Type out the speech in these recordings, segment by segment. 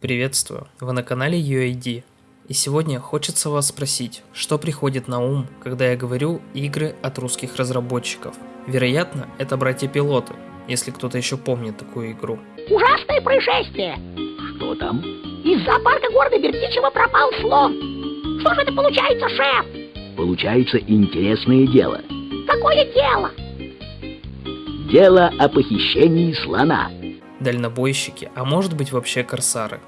Приветствую, вы на канале UID. И сегодня хочется вас спросить, что приходит на ум, когда я говорю игры от русских разработчиков. Вероятно, это братья-пилоты, если кто-то еще помнит такую игру. Ужасное происшествие! Что там? Из зоопарка города Бердичева пропал слон. Что же это получается, шеф? Получается интересное дело. Какое дело? Дело о похищении слона. Дальнобойщики, а может быть вообще корсары.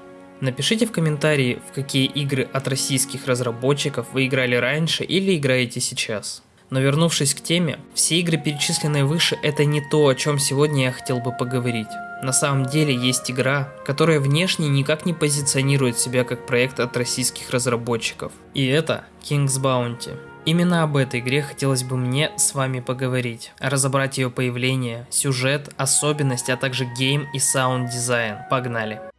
Напишите в комментарии, в какие игры от российских разработчиков вы играли раньше или играете сейчас. Но вернувшись к теме, все игры, перечисленные выше, это не то, о чем сегодня я хотел бы поговорить. На самом деле есть игра, которая внешне никак не позиционирует себя как проект от российских разработчиков. И это King's Bounty. Именно об этой игре хотелось бы мне с вами поговорить, разобрать ее появление, сюжет, особенности, а также game и sound дизайн. Погнали!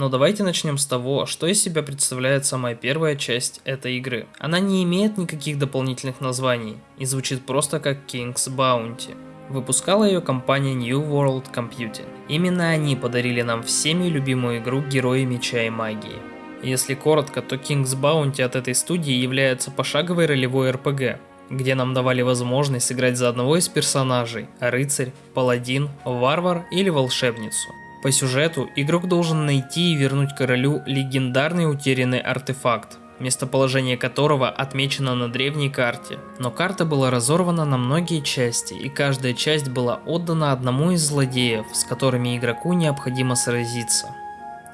Но давайте начнем с того, что из себя представляет самая первая часть этой игры. Она не имеет никаких дополнительных названий и звучит просто как King's Bounty. Выпускала ее компания New World Computing. Именно они подарили нам всеми любимую игру Герои Меча и Магии. Если коротко, то King's Bounty от этой студии является пошаговой ролевой RPG, где нам давали возможность сыграть за одного из персонажей – рыцарь, паладин, варвар или волшебницу. По сюжету игрок должен найти и вернуть королю легендарный утерянный артефакт, местоположение которого отмечено на древней карте. Но карта была разорвана на многие части, и каждая часть была отдана одному из злодеев, с которыми игроку необходимо сразиться.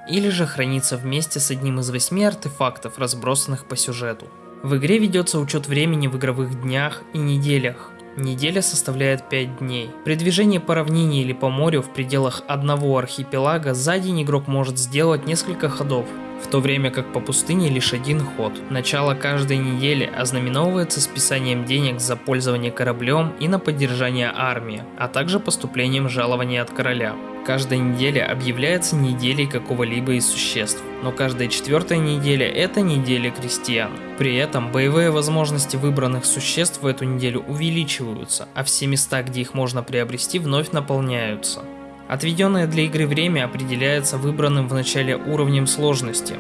Или же храниться вместе с одним из восьми артефактов, разбросанных по сюжету. В игре ведется учет времени в игровых днях и неделях, Неделя составляет 5 дней. При движении по равнине или по морю в пределах одного архипелага за день игрок может сделать несколько ходов, в то время как по пустыне лишь один ход. Начало каждой недели ознаменовывается списанием денег за пользование кораблем и на поддержание армии, а также поступлением жалования от короля. Каждая неделя объявляется неделей какого-либо из существ, но каждая четвертая неделя – это неделя крестьян. При этом боевые возможности выбранных существ в эту неделю увеличиваются, а все места, где их можно приобрести, вновь наполняются. Отведенное для игры время определяется выбранным в начале уровнем сложности,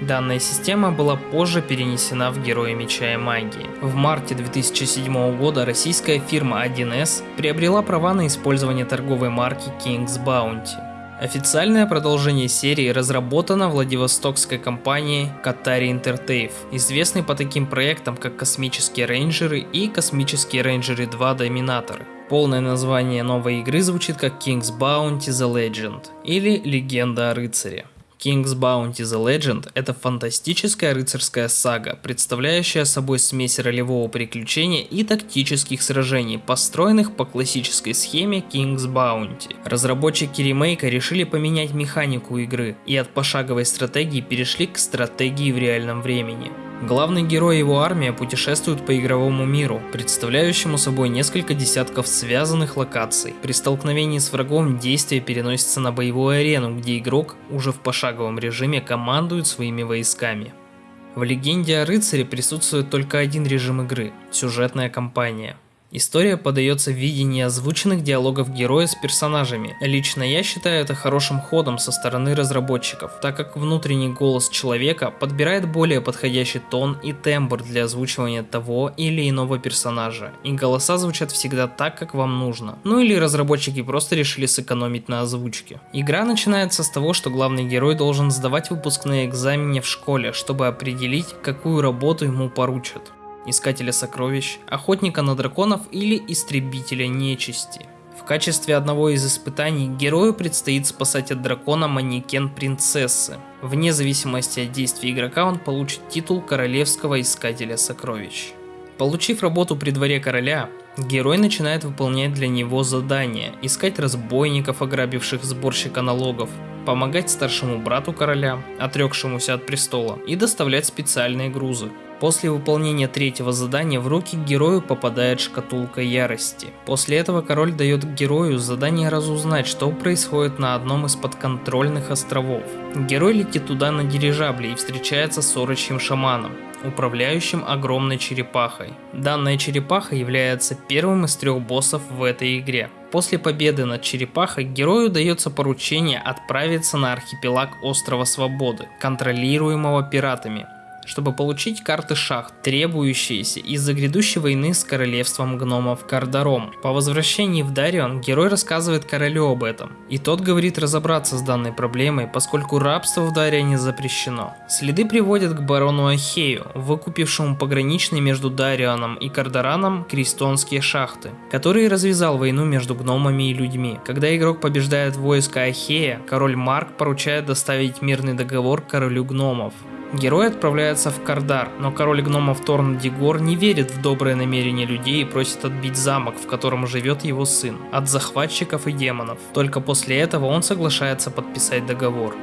Данная система была позже перенесена в Герои Меча и Магии. В марте 2007 года российская фирма 1С приобрела права на использование торговой марки King's Bounty. Официальное продолжение серии разработано Владивостокской компанией Qatari Intertave, известной по таким проектам как Космические рейнджеры и Космические рейнджеры 2 Доминаторы. Полное название новой игры звучит как King's Bounty The Legend или Легенда о рыцаре. King's Bounty The Legend – это фантастическая рыцарская сага, представляющая собой смесь ролевого приключения и тактических сражений, построенных по классической схеме King's Bounty. Разработчики ремейка решили поменять механику игры и от пошаговой стратегии перешли к стратегии в реальном времени. Главный герой и его армия путешествуют по игровому миру, представляющему собой несколько десятков связанных локаций. При столкновении с врагом действие переносится на боевую арену, где игрок уже в пошаговом режиме командует своими войсками. В легенде о рыцаре присутствует только один режим игры – сюжетная кампания – История подается в видении озвученных диалогов героя с персонажами. Лично я считаю это хорошим ходом со стороны разработчиков, так как внутренний голос человека подбирает более подходящий тон и тембр для озвучивания того или иного персонажа, и голоса звучат всегда так, как вам нужно. Ну или разработчики просто решили сэкономить на озвучке. Игра начинается с того, что главный герой должен сдавать выпускные экзамены в школе, чтобы определить, какую работу ему поручат искателя сокровищ, охотника на драконов или истребителя нечисти. В качестве одного из испытаний герою предстоит спасать от дракона манекен принцессы. Вне зависимости от действий игрока он получит титул королевского искателя сокровищ. Получив работу при дворе короля, герой начинает выполнять для него задания, искать разбойников, ограбивших сборщика налогов, помогать старшему брату короля, отрекшемуся от престола, и доставлять специальные грузы. После выполнения третьего задания в руки герою попадает шкатулка ярости. После этого король дает герою задание разузнать, что происходит на одном из подконтрольных островов. Герой летит туда на дирижабле и встречается с орочьим шаманом, управляющим огромной черепахой. Данная черепаха является первым из трех боссов в этой игре. После победы над черепахой герою дается поручение отправиться на архипелаг Острова Свободы, контролируемого пиратами, чтобы получить карты шахт, требующиеся из-за грядущей войны с королевством гномов Кардаром. По возвращении в Дарион герой рассказывает королю об этом, и тот говорит разобраться с данной проблемой, поскольку рабство в Дарионе запрещено. Следы приводят к барону Ахею, выкупившему пограничные между Дарионом и Кардараном крестонские шахты, который развязал войну между гномами и людьми. Когда игрок побеждает войско Ахея, король Марк поручает доставить мирный договор королю гномов. Герой отправляется в Кардар, но король гномов Торн Дигор не верит в доброе намерение людей и просит отбить замок, в котором живет его сын, от захватчиков и демонов. Только после этого он соглашается подписать договор.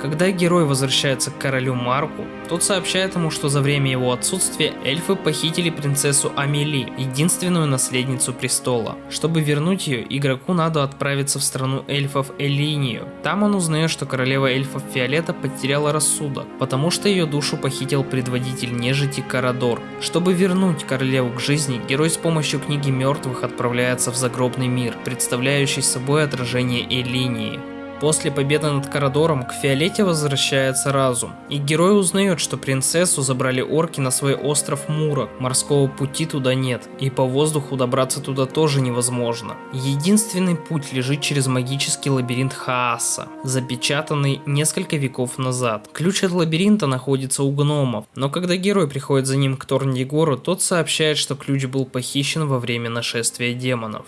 Когда герой возвращается к королю Марку, тот сообщает ему, что за время его отсутствия эльфы похитили принцессу Амели, единственную наследницу престола. Чтобы вернуть ее, игроку надо отправиться в страну эльфов Элинию. Там он узнает, что королева эльфов Фиолета потеряла рассудок, потому что ее душу похитил предводитель нежити Карадор. Чтобы вернуть королеву к жизни, герой с помощью книги мертвых отправляется в загробный мир, представляющий собой отражение Элинии. После победы над Карадором к Фиолете возвращается разум, и герой узнает, что принцессу забрали орки на свой остров Мурок. Морского пути туда нет, и по воздуху добраться туда тоже невозможно. Единственный путь лежит через магический лабиринт Хааса, запечатанный несколько веков назад. Ключ от лабиринта находится у гномов, но когда герой приходит за ним к Торндигору, тот сообщает, что ключ был похищен во время нашествия демонов.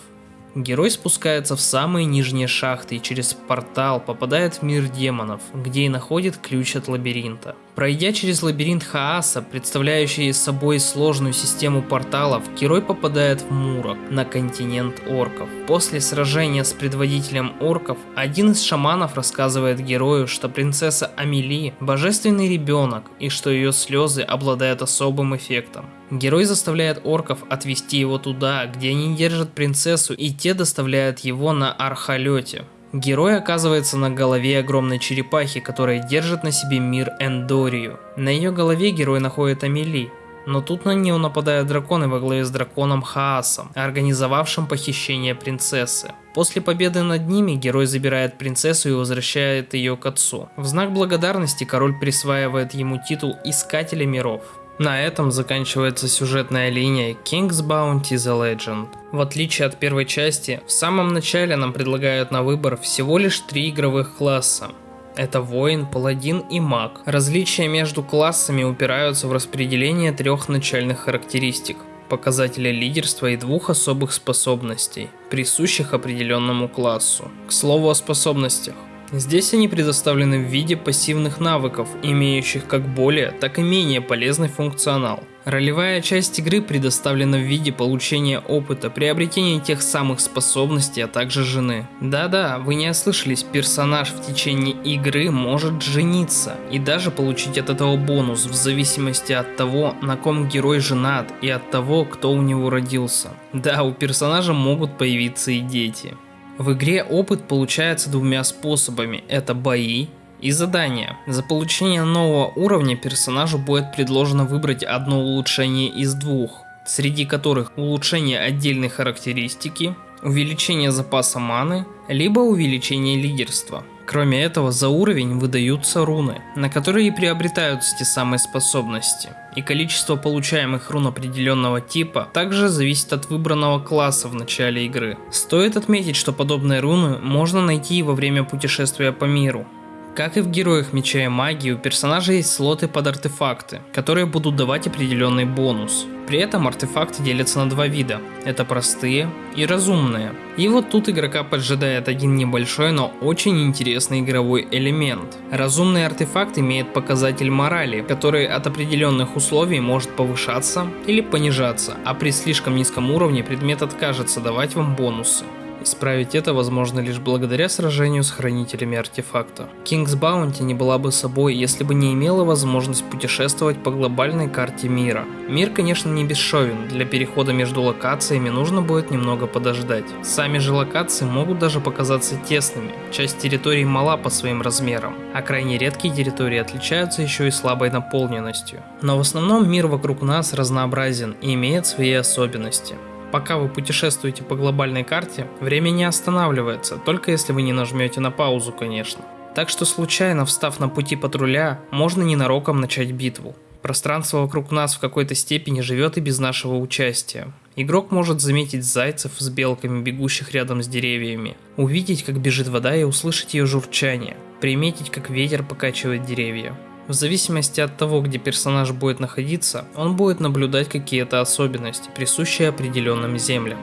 Герой спускается в самые нижние шахты и через портал попадает в мир демонов, где и находит ключ от лабиринта. Пройдя через лабиринт Хааса, представляющий собой сложную систему порталов, герой попадает в Мурок, на континент орков. После сражения с предводителем орков, один из шаманов рассказывает герою, что принцесса Амели – божественный ребенок и что ее слезы обладают особым эффектом. Герой заставляет орков отвести его туда, где они держат принцессу, и те доставляют его на архолете. Герой оказывается на голове огромной черепахи, которая держит на себе мир Эндорию. На ее голове герой находит Амели, но тут на нее нападают драконы во главе с драконом Хаасом, организовавшим похищение принцессы. После победы над ними герой забирает принцессу и возвращает ее к отцу. В знак благодарности король присваивает ему титул Искателя миров. На этом заканчивается сюжетная линия King's Bounty The Legend. В отличие от первой части, в самом начале нам предлагают на выбор всего лишь три игровых класса. Это воин, паладин и маг. Различия между классами упираются в распределение трех начальных характеристик показателя лидерства и двух особых способностей, присущих определенному классу. К слову о способностях. Здесь они предоставлены в виде пассивных навыков, имеющих как более, так и менее полезный функционал. Ролевая часть игры предоставлена в виде получения опыта, приобретения тех самых способностей, а также жены. Да-да, вы не ослышались, персонаж в течение игры может жениться и даже получить от этого бонус в зависимости от того, на ком герой женат и от того, кто у него родился. Да, у персонажа могут появиться и дети. В игре опыт получается двумя способами. Это бои и задания. За получение нового уровня персонажу будет предложено выбрать одно улучшение из двух, среди которых улучшение отдельной характеристики, увеличение запаса маны, либо увеличение лидерства. Кроме этого, за уровень выдаются руны, на которые приобретаются те самые способности. И количество получаемых рун определенного типа также зависит от выбранного класса в начале игры. Стоит отметить, что подобные руны можно найти и во время путешествия по миру. Как и в Героях Меча и Магии, у персонажа есть слоты под артефакты, которые будут давать определенный бонус. При этом артефакты делятся на два вида. Это простые и разумные. И вот тут игрока поджидает один небольшой, но очень интересный игровой элемент. Разумный артефакт имеет показатель морали, который от определенных условий может повышаться или понижаться, а при слишком низком уровне предмет откажется давать вам бонусы. Исправить это возможно лишь благодаря сражению с хранителями артефакта. King's Bounty не была бы собой, если бы не имела возможность путешествовать по глобальной карте мира. Мир, конечно, не бесшовен, для перехода между локациями нужно будет немного подождать. Сами же локации могут даже показаться тесными, часть территорий мала по своим размерам, а крайне редкие территории отличаются еще и слабой наполненностью. Но в основном мир вокруг нас разнообразен и имеет свои особенности. Пока вы путешествуете по глобальной карте, время не останавливается, только если вы не нажмете на паузу, конечно. Так что случайно встав на пути патруля, можно ненароком начать битву. Пространство вокруг нас в какой-то степени живет и без нашего участия. Игрок может заметить зайцев с белками, бегущих рядом с деревьями, увидеть, как бежит вода и услышать ее журчание, приметить, как ветер покачивает деревья. В зависимости от того, где персонаж будет находиться, он будет наблюдать какие-то особенности, присущие определенным землям.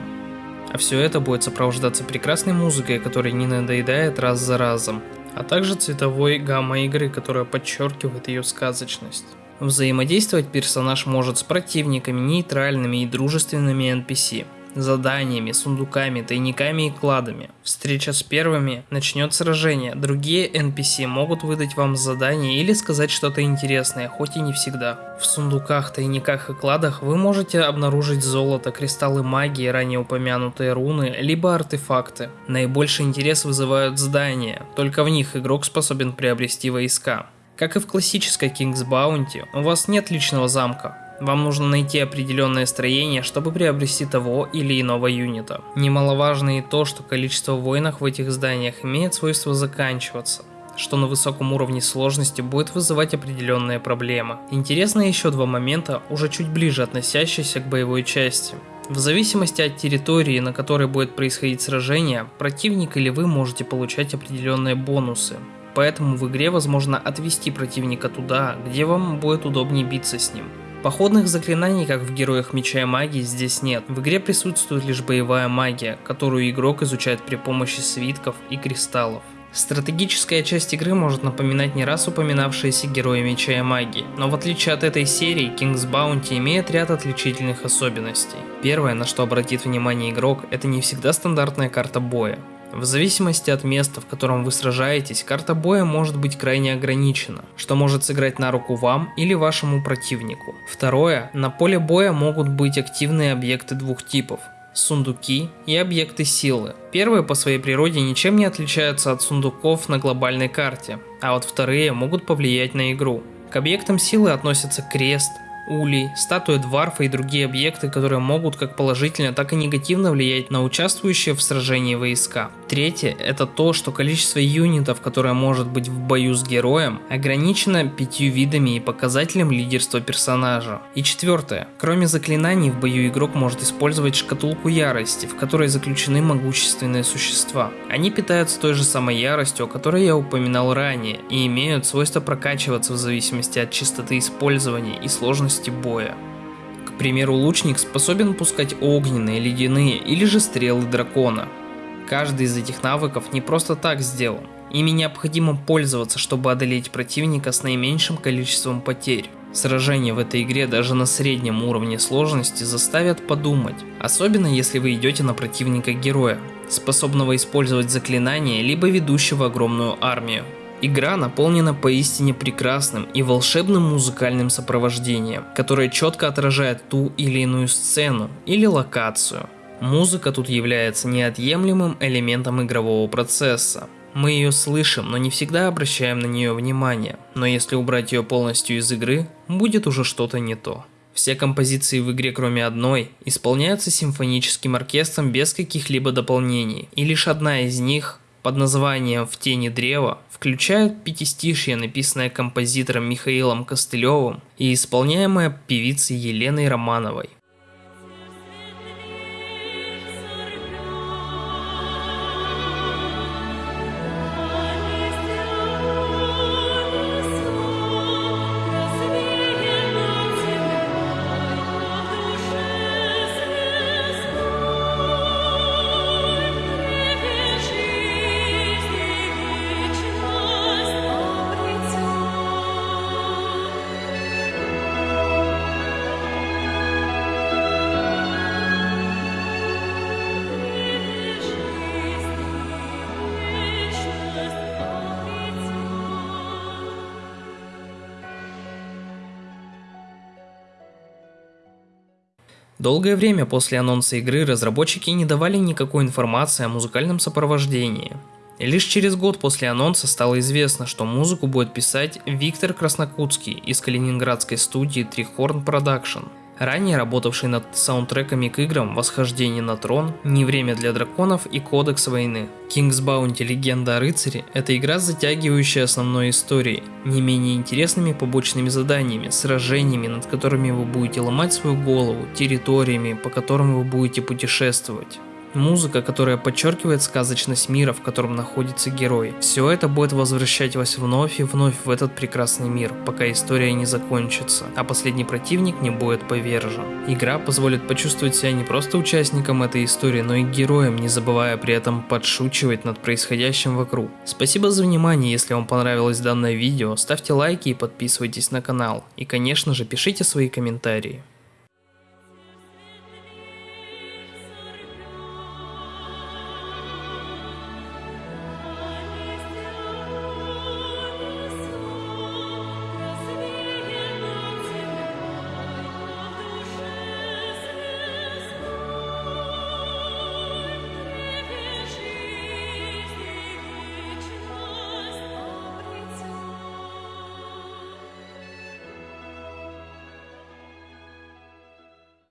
А все это будет сопровождаться прекрасной музыкой, которая не надоедает раз за разом, а также цветовой гаммой игры, которая подчеркивает ее сказочность. Взаимодействовать персонаж может с противниками, нейтральными и дружественными NPC – заданиями, сундуками, тайниками и кладами. Встреча с первыми начнет сражение. Другие NPC могут выдать вам задание или сказать что-то интересное, хоть и не всегда. В сундуках, тайниках и кладах вы можете обнаружить золото, кристаллы магии, ранее упомянутые руны, либо артефакты. Наибольший интерес вызывают здания, только в них игрок способен приобрести войска. Как и в классической King's Bounty, у вас нет личного замка, вам нужно найти определенное строение, чтобы приобрести того или иного юнита. Немаловажно и то, что количество воинов в этих зданиях имеет свойство заканчиваться что на высоком уровне сложности будет вызывать определенные проблемы. Интересно еще два момента, уже чуть ближе относящиеся к боевой части. В зависимости от территории, на которой будет происходить сражение, противник или вы можете получать определенные бонусы. Поэтому в игре возможно отвести противника туда, где вам будет удобнее биться с ним. Походных заклинаний, как в Героях Меча и Магии, здесь нет. В игре присутствует лишь боевая магия, которую игрок изучает при помощи свитков и кристаллов. Стратегическая часть игры может напоминать не раз упоминавшиеся герои Меча и Магии, но в отличие от этой серии, King's Bounty имеет ряд отличительных особенностей. Первое, на что обратит внимание игрок, это не всегда стандартная карта боя. В зависимости от места, в котором вы сражаетесь, карта боя может быть крайне ограничена, что может сыграть на руку вам или вашему противнику. Второе, на поле боя могут быть активные объекты двух типов сундуки и объекты силы. Первые по своей природе ничем не отличаются от сундуков на глобальной карте, а вот вторые могут повлиять на игру. К объектам силы относятся крест, улей, статуя дварфа и другие объекты, которые могут как положительно, так и негативно влиять на участвующие в сражении войска. Третье – это то, что количество юнитов, которое может быть в бою с героем, ограничено пятью видами и показателем лидерства персонажа. И четвертое. Кроме заклинаний, в бою игрок может использовать шкатулку ярости, в которой заключены могущественные существа. Они питаются той же самой яростью, о которой я упоминал ранее, и имеют свойство прокачиваться в зависимости от частоты использования и сложности боя. К примеру, лучник способен пускать огненные, ледяные или же стрелы дракона. Каждый из этих навыков не просто так сделан. Ими необходимо пользоваться, чтобы одолеть противника с наименьшим количеством потерь. Сражения в этой игре даже на среднем уровне сложности заставят подумать, особенно если вы идете на противника героя, способного использовать заклинания, либо ведущего огромную армию. Игра наполнена поистине прекрасным и волшебным музыкальным сопровождением, которое четко отражает ту или иную сцену или локацию. Музыка тут является неотъемлемым элементом игрового процесса. Мы ее слышим, но не всегда обращаем на нее внимание, но если убрать ее полностью из игры, будет уже что-то не то. Все композиции в игре, кроме одной, исполняются симфоническим оркестром без каких-либо дополнений, и лишь одна из них под названием «В тени древа» включают пятистишье, написанное композитором Михаилом Костылевым и исполняемое певицей Еленой Романовой. Долгое время после анонса игры разработчики не давали никакой информации о музыкальном сопровождении. Лишь через год после анонса стало известно, что музыку будет писать Виктор Краснокутский из калининградской студии TriHorn Productions ранее работавший над саундтреками к играм «Восхождение на трон», «Не время для драконов» и «Кодекс войны». King's Bounty Легенда о рыцаре – это игра, затягивающая основной историей, не менее интересными побочными заданиями, сражениями, над которыми вы будете ломать свою голову, территориями, по которым вы будете путешествовать. Музыка, которая подчеркивает сказочность мира, в котором находится герой. Все это будет возвращать вас вновь и вновь в этот прекрасный мир, пока история не закончится, а последний противник не будет повержен. Игра позволит почувствовать себя не просто участником этой истории, но и героем, не забывая при этом подшучивать над происходящим вокруг. Спасибо за внимание, если вам понравилось данное видео, ставьте лайки и подписывайтесь на канал. И конечно же пишите свои комментарии.